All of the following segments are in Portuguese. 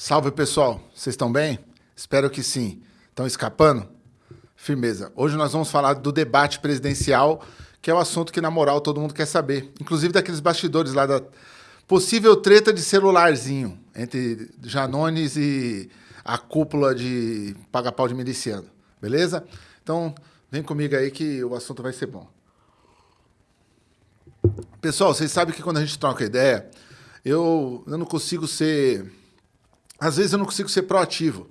Salve pessoal, vocês estão bem? Espero que sim. Estão escapando? Firmeza. Hoje nós vamos falar do debate presidencial, que é o assunto que, na moral, todo mundo quer saber. Inclusive daqueles bastidores lá da possível treta de celularzinho entre Janones e a cúpula de paga-pau de miliciano. Beleza? Então, vem comigo aí que o assunto vai ser bom. Pessoal, vocês sabem que quando a gente troca ideia, eu, eu não consigo ser às vezes eu não consigo ser proativo,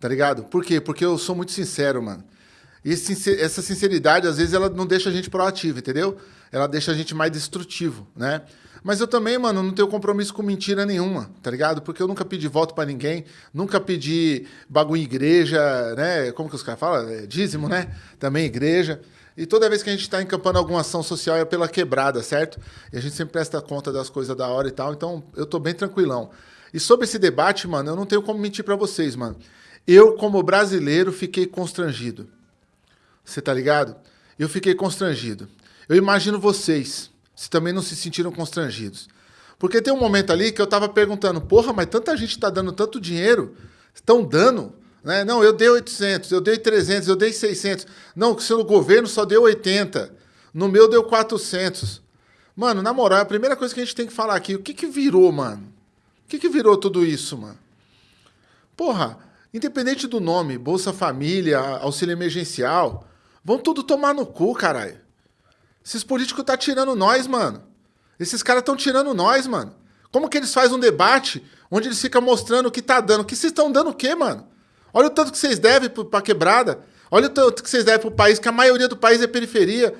tá ligado? Por quê? Porque eu sou muito sincero, mano. E essa sinceridade, às vezes, ela não deixa a gente proativo, entendeu? Ela deixa a gente mais destrutivo, né? Mas eu também, mano, não tenho compromisso com mentira nenhuma, tá ligado? Porque eu nunca pedi voto para ninguém, nunca pedi bagulho em igreja, né? Como que os caras falam? É, dízimo, né? Também igreja. E toda vez que a gente está encampando alguma ação social é pela quebrada, certo? E a gente sempre presta conta das coisas da hora e tal, então eu tô bem tranquilão. E sobre esse debate, mano, eu não tenho como mentir para vocês, mano. Eu, como brasileiro, fiquei constrangido. Você tá ligado? Eu fiquei constrangido. Eu imagino vocês, se também não se sentiram constrangidos. Porque tem um momento ali que eu tava perguntando, porra, mas tanta gente tá dando tanto dinheiro, estão dando, né? Não, eu dei 800, eu dei 300, eu dei 600. Não, o seu governo só deu 80. No meu deu 400. Mano, na moral, a primeira coisa que a gente tem que falar aqui, o que que virou, mano? Que, que virou tudo isso, mano? Porra, independente do nome, Bolsa Família, auxílio emergencial, vão tudo tomar no cu, caralho. Esses políticos tá tirando nós, mano. Esses caras estão tirando nós, mano. Como que eles fazem um debate onde eles ficam mostrando o que tá dando? Que vocês estão dando o quê, mano? Olha o tanto que vocês devem pra quebrada. Olha o tanto que vocês devem pro país, que a maioria do país é periferia.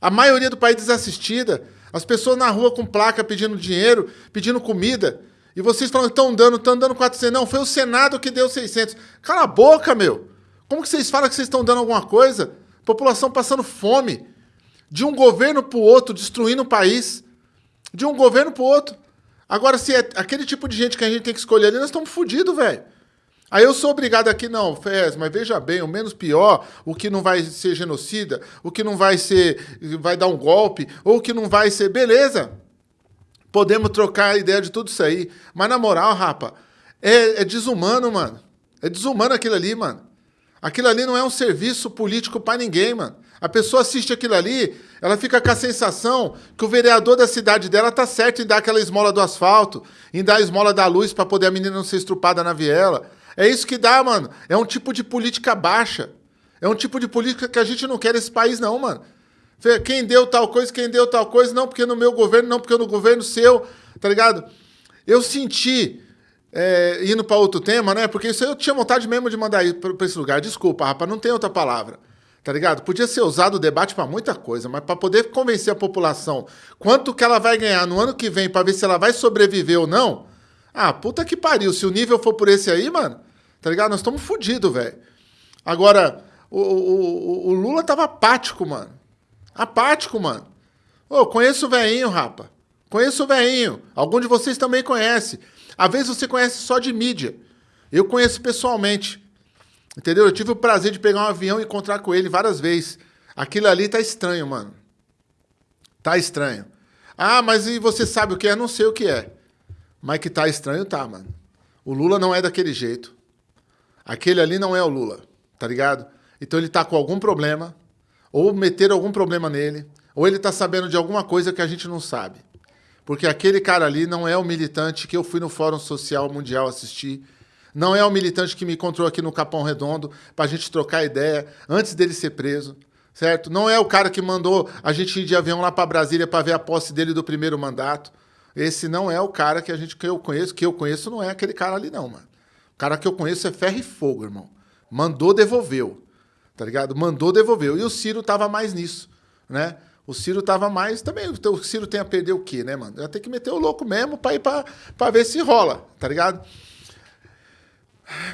A maioria do país é desassistida. As pessoas na rua com placa pedindo dinheiro, pedindo comida. E vocês falam que estão dando, estão dando 400. Não, foi o Senado que deu 600. Cala a boca, meu. Como que vocês falam que vocês estão dando alguma coisa? População passando fome. De um governo para o outro, destruindo o país. De um governo para o outro. Agora, se é aquele tipo de gente que a gente tem que escolher ali, nós estamos fodidos, velho. Aí eu sou obrigado aqui, não, Fez, mas veja bem, o menos pior, o que não vai ser genocida, o que não vai ser, vai dar um golpe, ou o que não vai ser, beleza. Podemos trocar a ideia de tudo isso aí. Mas na moral, rapa, é, é desumano, mano. É desumano aquilo ali, mano. Aquilo ali não é um serviço político para ninguém, mano. A pessoa assiste aquilo ali, ela fica com a sensação que o vereador da cidade dela tá certo em dar aquela esmola do asfalto, em dar a esmola da luz para poder a menina não ser estrupada na viela. É isso que dá, mano. É um tipo de política baixa. É um tipo de política que a gente não quer nesse país, não, mano. Quem deu tal coisa, quem deu tal coisa, não porque no meu governo, não porque no governo seu, tá ligado? Eu senti, é, indo para outro tema, né? Porque isso eu tinha vontade mesmo de mandar ir para esse lugar. Desculpa, rapaz, não tem outra palavra. Tá ligado? Podia ser usado o debate para muita coisa, mas para poder convencer a população quanto que ela vai ganhar no ano que vem para ver se ela vai sobreviver ou não. Ah, puta que pariu. Se o nível for por esse aí, mano, tá ligado? Nós estamos fodidos, velho. Agora, o, o, o Lula tava apático, mano. Apático, mano. Ô, conheço o veinho, rapa. Conheço o veinho. Algum de vocês também conhece. Às vezes você conhece só de mídia. Eu conheço pessoalmente. Entendeu? Eu tive o prazer de pegar um avião e encontrar com ele várias vezes. Aquilo ali tá estranho, mano. Tá estranho. Ah, mas e você sabe o que é? Não sei o que é. Mas que tá estranho, tá, mano. O Lula não é daquele jeito. Aquele ali não é o Lula, tá ligado? Então ele tá com algum problema, ou meter algum problema nele, ou ele está sabendo de alguma coisa que a gente não sabe. Porque aquele cara ali não é o militante que eu fui no Fórum Social Mundial assistir, não é o militante que me encontrou aqui no Capão Redondo para a gente trocar ideia antes dele ser preso, certo? Não é o cara que mandou a gente ir de avião lá para Brasília para ver a posse dele do primeiro mandato. Esse não é o cara que a gente que eu conheço, que eu conheço não é aquele cara ali não, mano. O cara que eu conheço é ferro e fogo, irmão. Mandou, devolveu tá ligado? Mandou, devolveu. E o Ciro tava mais nisso, né? O Ciro tava mais. Também o Ciro tem a perder o quê, né, mano? Vai ter que meter o louco mesmo pra ir pra, pra ver se rola, tá ligado?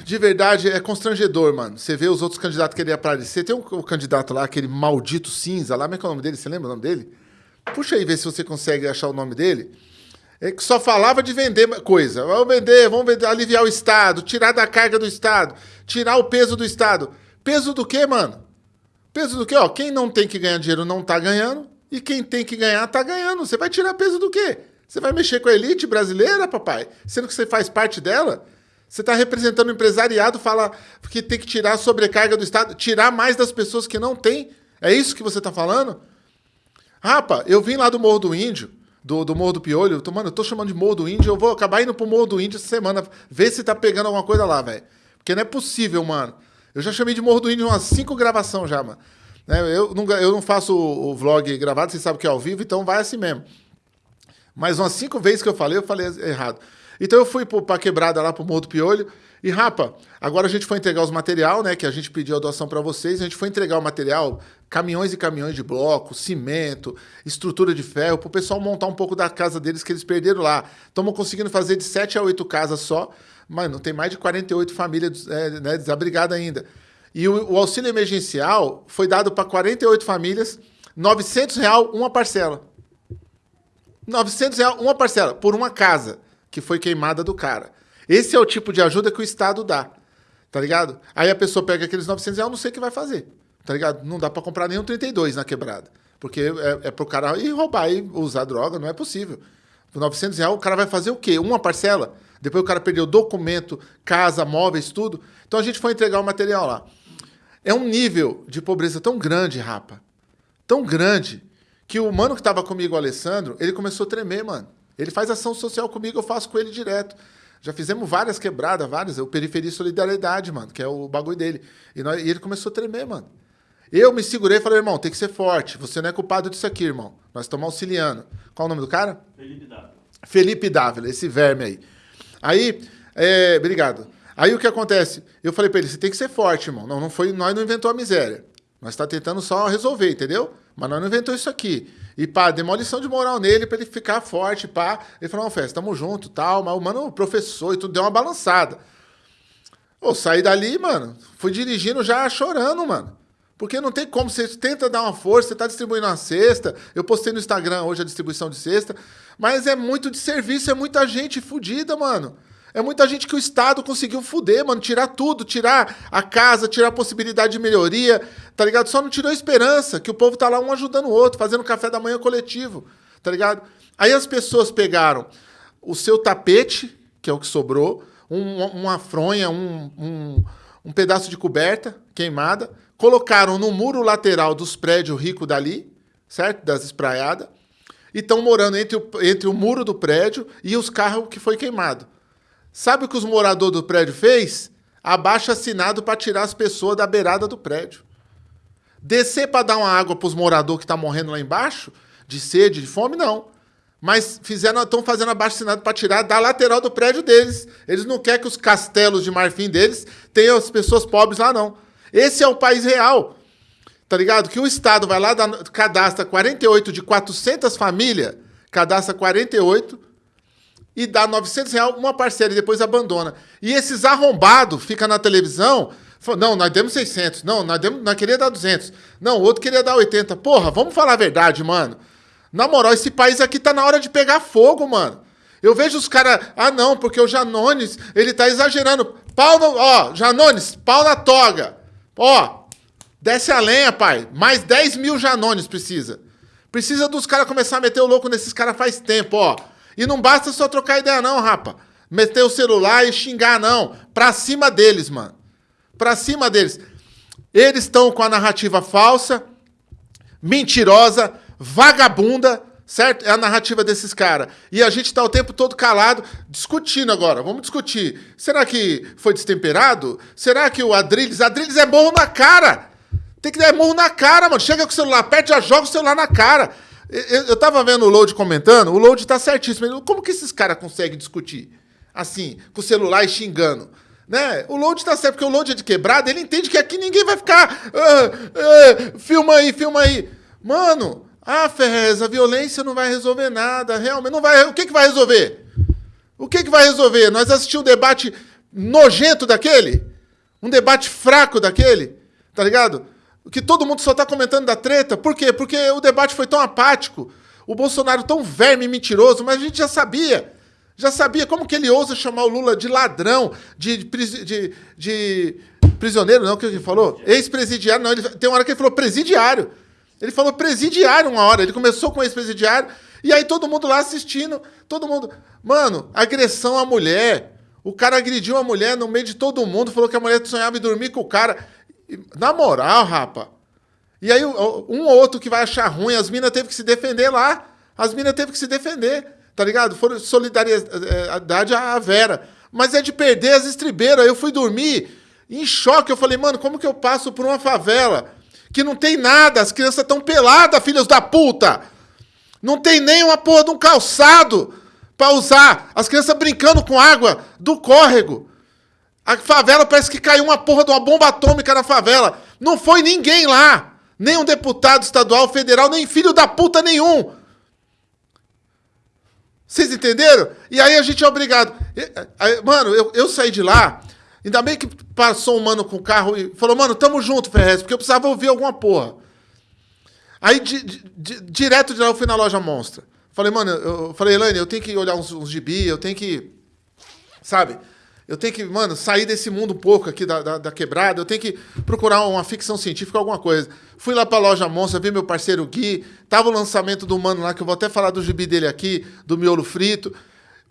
De verdade, é constrangedor, mano. Você vê os outros candidatos que ele ia aparecer. Tem um, um, candidato lá, aquele maldito cinza lá, como é que é o nome dele? Você lembra o nome dele? Puxa aí, ver se você consegue achar o nome dele. É que só falava de vender coisa. Vamos vender, vamos vender, aliviar o Estado, tirar da carga do Estado, tirar o peso do Estado. Peso do quê, mano? Peso do quê? Ó, quem não tem que ganhar dinheiro não tá ganhando. E quem tem que ganhar tá ganhando. Você vai tirar peso do quê? Você vai mexer com a elite brasileira, papai? Sendo que você faz parte dela? Você está representando o empresariado, fala que tem que tirar a sobrecarga do Estado, tirar mais das pessoas que não têm. É isso que você está falando? Rapa, eu vim lá do Morro do Índio, do, do Morro do Piolho. Eu tô, mano, eu tô chamando de Morro do Índio. Eu vou acabar indo pro Morro do Índio essa semana, ver se tá pegando alguma coisa lá, velho. Porque não é possível, mano. Eu já chamei de Morro do Índio umas cinco gravações já, mano. Né? Eu, não, eu não faço o, o vlog gravado, vocês sabem que é ao vivo, então vai assim mesmo. Mas umas cinco vezes que eu falei, eu falei errado. Então eu fui pra quebrada lá pro Morro do Piolho. E, rapa, agora a gente foi entregar os material, né? Que a gente pediu a doação para vocês. A gente foi entregar o material, caminhões e caminhões de bloco, cimento, estrutura de ferro, para o pessoal montar um pouco da casa deles que eles perderam lá. Estamos conseguindo fazer de 7 a 8 casas só. Mano, tem mais de 48 famílias é, né, desabrigadas ainda. E o, o, auxílio emergencial foi dado para 48 famílias, 900 real uma parcela. 900 real uma parcela, por uma casa que foi queimada do cara. Esse é o tipo de ajuda que o Estado dá, tá ligado? Aí a pessoa pega aqueles 900 reais, não sei o que vai fazer, tá ligado? Não dá para comprar nenhum 32 na quebrada. Porque é, é pro cara ir roubar e usar droga, não é possível. Por 900 reais, o cara vai fazer o quê? Uma parcela? Depois o cara perdeu documento, casa, móveis, tudo. Então a gente foi entregar o material lá. É um nível de pobreza tão grande, rapa. Tão grande, que o mano que estava comigo, o Alessandro, ele começou a tremer, mano. Ele faz ação social comigo, eu faço com ele direto. Já fizemos várias quebradas, várias. O Periferia Solidariedade, mano, que é o bagulho dele. E, nós, e ele começou a tremer, mano. Eu me segurei e falei, irmão, tem que ser forte. Você não é culpado disso aqui, irmão. Nós estamos auxiliando. Qual o nome do cara? Felipe Dávila. Felipe Dávila, esse verme aí. Aí, é, obrigado. Aí o que acontece? Eu falei para ele, você tem que ser forte, irmão. Não, não foi, nós não inventou a miséria. Nós está tentando só resolver, entendeu? Mas nós não inventou isso aqui. E pá, demolição de moral nele para ele ficar forte, pá. Ele falou, não, Fé, tamo junto, tal. Mas o mano, professor e tudo, deu uma balançada. Eu saí dali, mano, fui dirigindo já chorando, mano. Porque não tem como, você tenta dar uma força, você tá distribuindo uma cesta. Eu postei no Instagram hoje a distribuição de cesta. Mas é muito de serviço, é muita gente fodida, mano. É muita gente que o Estado conseguiu fuder, mano. Tirar tudo, tirar a casa, tirar a possibilidade de melhoria, tá ligado? Só não tirou a esperança, que o povo tá lá um ajudando o outro, fazendo café da manhã coletivo, tá ligado? Aí as pessoas pegaram o seu tapete, que é o que sobrou, um, uma fronha, um, um, um pedaço de coberta queimada, colocaram no muro lateral dos prédios ricos dali, certo? Das espraiadas, e estão morando entre o, entre o muro do prédio e os carros que foi queimado. Sabe o que os moradores do prédio fez? Abaixo assinado para tirar as pessoas da beirada do prédio. Descer para dar uma água para os moradores que estão tá morrendo lá embaixo, de sede, de fome, não. Mas estão fazendo abaixo assinado para tirar da lateral do prédio deles. Eles não querem que os castelos de marfim deles tenham as pessoas pobres lá, não. Esse é o país real. Tá ligado? Que o Estado vai lá, cadastra 48 de 400 famílias, cadastra 48, e dá 900 reais uma parcela e depois abandona. E esses arrombados ficam na televisão, falam, não, nós demos 600, não, nós, demos, nós queria dar 200, não, outro queria dar 80. Porra, vamos falar a verdade, mano. Na moral, esse país aqui tá na hora de pegar fogo, mano. Eu vejo os caras, ah não, porque o Janones, ele tá exagerando. Pau no, ó, Janones, pau na toga. Ó, desce a lenha, pai. Mais 10 mil Janones precisa. Precisa dos caras começar a meter o louco nesses caras faz tempo, ó. E não basta só trocar ideia, não, rapa. Meter o celular e xingar, não. Pra cima deles, mano. Pra cima deles. Eles estão com a narrativa falsa, mentirosa, vagabunda, certo? É a narrativa desses caras. E a gente está o tempo todo calado, discutindo agora. Vamos discutir. Será que foi destemperado? Será que o Adrilles... Adrilles é morro na cara! Tem que dar morro na cara, mano. Chega com o celular perto, já joga o celular na cara. Eu, eu tava vendo o Load comentando, o Load tá certíssimo. Como que esses caras conseguem discutir? Assim, com o celular e xingando. Né? O Load tá certo, porque o Load é de quebrada, ele entende que aqui ninguém vai ficar. Ah, ah, filma aí, filma aí. Mano, ah, Ferrez, a violência não vai resolver nada, realmente. Não vai, o que, que vai resolver? O que, que vai resolver? Nós assistimos um debate nojento daquele? Um debate fraco daquele? Tá ligado? que todo mundo só está comentando da treta. Por quê? Porque o debate foi tão apático, o Bolsonaro tão verme e mentiroso, mas a gente já sabia. Já sabia como que ele ousa chamar o Lula de ladrão, de, de, de prisioneiro, não, que ele falou? Ex-presidiário, não, ele, tem uma hora que ele falou presidiário. Ele falou presidiário uma hora, ele começou com ex-presidiário, e aí todo mundo lá assistindo, todo mundo... Mano, agressão à mulher, O cara agrediu a mulher no meio de todo mundo, falou que a mulher sonhava em dormir com o cara. Na moral, rapa. E aí, um ou outro que vai achar ruim, as minas teve que se defender lá. As minas teve que se defender, tá ligado? Foram solidariedade à Vera. Mas é de perder as estribeiras. Eu fui dormir em choque. Eu falei, mano, como que eu passo por uma favela que não tem nada? As crianças estão peladas, filhos da puta. Não tem nem uma porra de um calçado para usar. As crianças brincando com água do córrego. A favela parece que caiu uma porra de uma bomba atômica na favela. Não foi ninguém lá. Nem um deputado estadual, federal, nem filho da puta nenhum. Vocês entenderam? E aí a gente é obrigado. Mano, eu, eu saí de lá, ainda bem que passou um mano com o carro e falou, mano, tamo junto, Ferrez, porque eu precisava ouvir alguma porra. Aí, di, di, direto de lá, eu fui na loja Monstra. Falei, mano, eu falei, Elaine, eu tenho que olhar uns, uns gibi, eu tenho que. Sabe? Eu tenho que, mano, sair desse mundo um pouco aqui da, da, da, quebrada. Eu tenho que procurar uma ficção científica, alguma coisa. Fui lá pra loja Monstra, vi meu parceiro Gui. Tava o lançamento do mano lá, que eu vou até falar do gibi dele aqui, do miolo frito.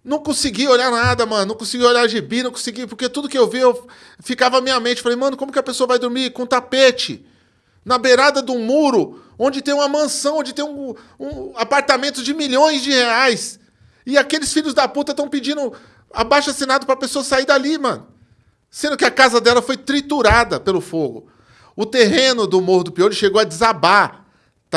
Não consegui olhar nada, mano. Não consegui olhar gibi, não consegui. Porque tudo que eu vi, eu ficava na minha mente. Falei, mano, como que a pessoa vai dormir com tapete? Na beirada de um muro onde tem uma mansão, onde tem um, um apartamento de milhões de reais. E aqueles filhos da puta estão pedindo abaixo assinado para a pessoa sair dali, mano. Sendo que a casa dela foi triturada pelo fogo. O terreno do Morro do Piolho chegou a desabar.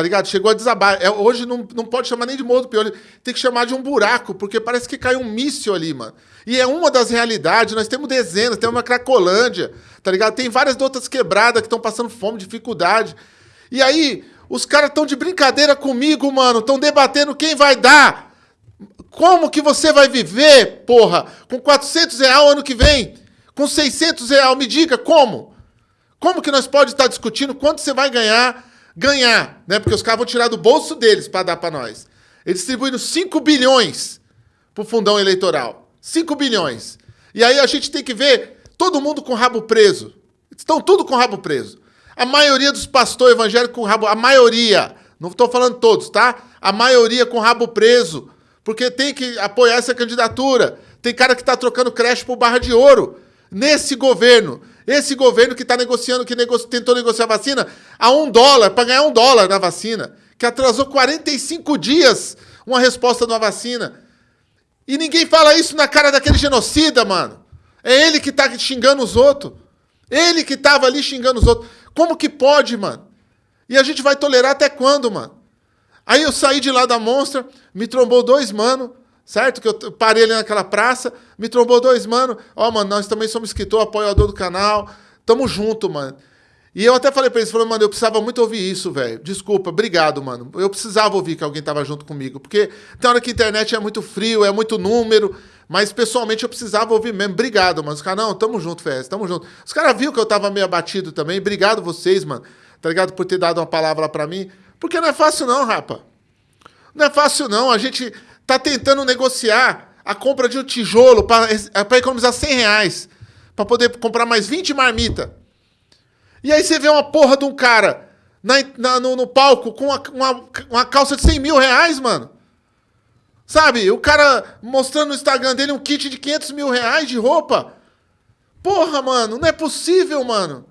Tá ligado? Chegou a desabar. É, hoje não, não pode chamar nem de Morro do Piolho. Tem que chamar de um buraco, porque parece que caiu um míssil ali, mano. E é uma das realidades. Nós temos dezenas, temos uma Cracolândia, tá ligado? Tem várias outras quebradas que estão passando fome, dificuldade. E aí, os caras estão de brincadeira comigo, mano. Estão debatendo quem vai dar. Como que você vai viver, porra, com 400 reais ano que vem? Com 600 reais? Me diga como? Como que nós pode estar discutindo quanto você vai ganhar? Ganhar, né? Porque os caras vão tirar do bolso deles para dar para nós. Eles distribuindo 5 bilhões pro fundão eleitoral. 5 bilhões. E aí a gente tem que ver todo mundo com rabo preso. Estão tudo com rabo preso. A maioria dos pastores evangélicos com rabo... A maioria, não estou falando todos, tá? A maioria com rabo preso. Porque tem que apoiar essa candidatura. Tem cara que está trocando creche por barra de ouro. Nesse governo. Esse governo que está negociando, que nego... tentou negociar a vacina a um dólar, para ganhar um dólar na vacina. Que atrasou 45 dias uma resposta de uma vacina. E ninguém fala isso na cara daquele genocida, mano. É ele que está xingando os outros. Ele que estava ali xingando os outros. Como que pode, mano? E a gente vai tolerar até quando, mano? Aí eu saí de lá da monstra, me trombou dois mano, certo? Que eu parei ali naquela praça, me trombou dois mano. Ó, oh, mano, nós também somos escritor, apoiador do canal. Tamo junto, mano. E eu até falei pra eles, falando, mano, eu precisava muito ouvir isso, velho. Desculpa, obrigado, mano. Eu precisava ouvir que alguém tava junto comigo. Porque tem hora que a internet é muito frio, é muito número. Mas pessoalmente eu precisava ouvir mesmo. Obrigado, mano. Os caras, não, tamo junto, Fez, tamo junto. Os caras viram que eu tava meio abatido também. Obrigado vocês, mano. Tá ligado? Por ter dado uma palavra para mim. Porque não é fácil, não, rapa. Não é fácil, não. A gente tá tentando negociar a compra de um tijolo para economizar 100 reais. Pra poder comprar mais 20 marmita. E aí você vê uma porra de um cara na, na, no, no, palco com uma, uma, uma calça de 100 mil reais, mano. Sabe? O cara mostrando no Instagram dele um kit de 500 mil reais de roupa. Porra, mano, não é possível, mano.